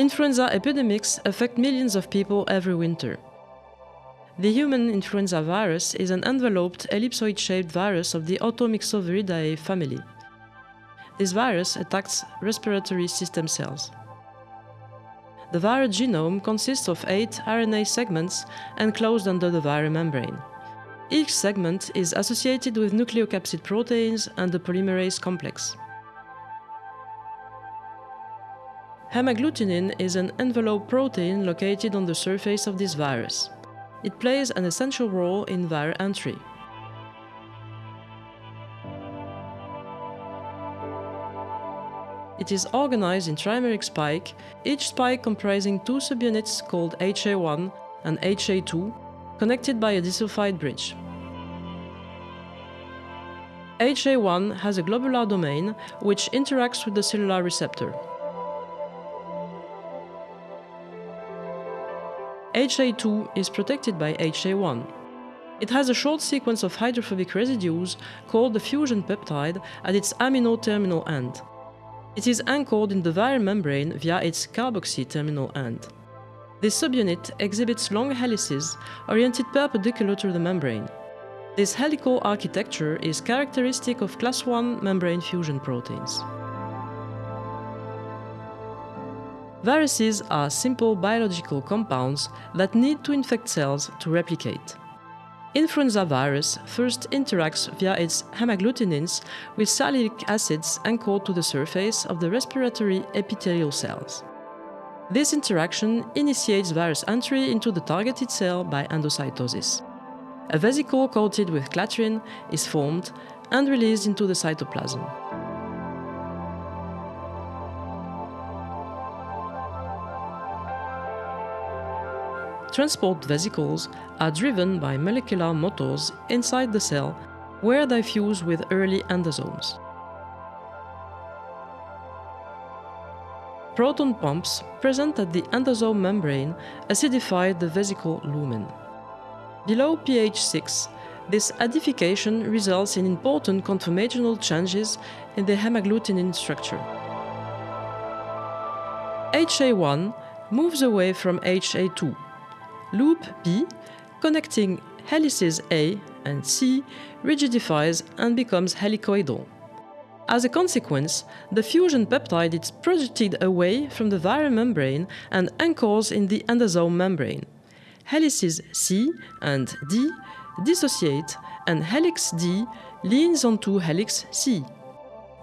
Influenza epidemics affect millions of people every winter. The human influenza virus is an enveloped ellipsoid-shaped virus of the Orthomyxoviridae family. This virus attacks respiratory system cells. The viral genome consists of eight RNA segments enclosed under the viral membrane. Each segment is associated with nucleocapsid proteins and the polymerase complex. Hemagglutinin is an envelope protein located on the surface of this virus. It plays an essential role in viral entry. It is organized in trimeric spike, each spike comprising two subunits called HA1 and HA2, connected by a disulfide bridge. HA1 has a globular domain which interacts with the cellular receptor. HA2 is protected by HA1. It has a short sequence of hydrophobic residues called the fusion peptide at its amino terminal end. It is anchored in the viral membrane via its carboxy terminal end. This subunit exhibits long helices oriented perpendicular to the membrane. This helical architecture is characteristic of class 1 membrane fusion proteins. Viruses are simple biological compounds that need to infect cells to replicate. Influenza virus first interacts via its hemagglutinins with sialic acids anchored to the surface of the respiratory epithelial cells. This interaction initiates virus entry into the targeted cell by endocytosis. A vesicle coated with clathrin is formed and released into the cytoplasm. Transport vesicles are driven by molecular motors inside the cell where they fuse with early endosomes. Proton pumps present at the endosome membrane acidify the vesicle lumen. Below pH 6, this acidification results in important conformational changes in the hemagglutinin structure. HA1 moves away from HA2 Loop B, connecting helices A and C, rigidifies and becomes helicoidal. As a consequence, the fusion peptide is projected away from the viral membrane and anchors in the endosome membrane. Helices C and D dissociate and helix D leans onto helix C.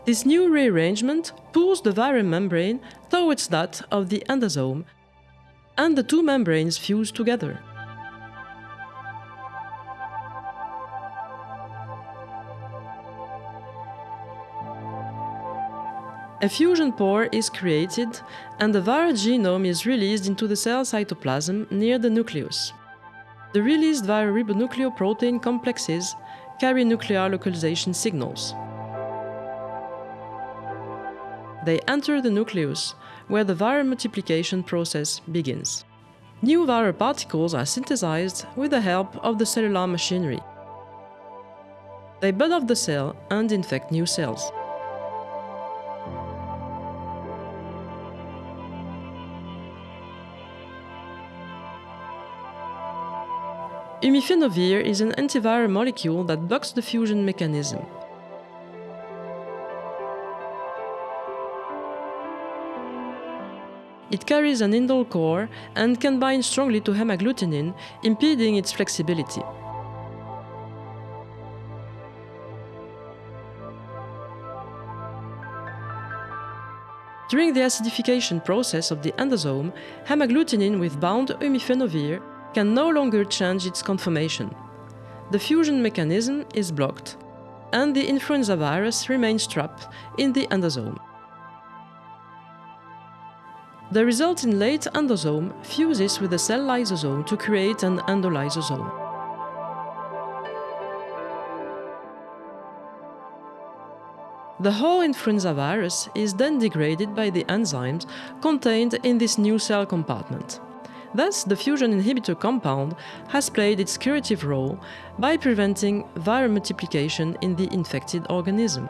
This new rearrangement pulls the viral membrane towards that of the endosome and the two membranes fuse together. A fusion pore is created and the viral genome is released into the cell cytoplasm near the nucleus. The released viral ribonucleoprotein complexes carry nuclear localization signals. They enter the nucleus, where the viral multiplication process begins. New viral particles are synthesized with the help of the cellular machinery. They bud off the cell and infect new cells. Umifenovir is an antiviral molecule that blocks the fusion mechanism. It carries an indole core and can bind strongly to hemagglutinin, impeding its flexibility. During the acidification process of the endosome, hemagglutinin with bound umifenovir can no longer change its conformation. The fusion mechanism is blocked, and the influenza virus remains trapped in the endosome. The resulting late endosome fuses with the cell lysosome to create an endolysosome. The whole influenza virus is then degraded by the enzymes contained in this new cell compartment. Thus, the fusion inhibitor compound has played its curative role by preventing viral multiplication in the infected organism.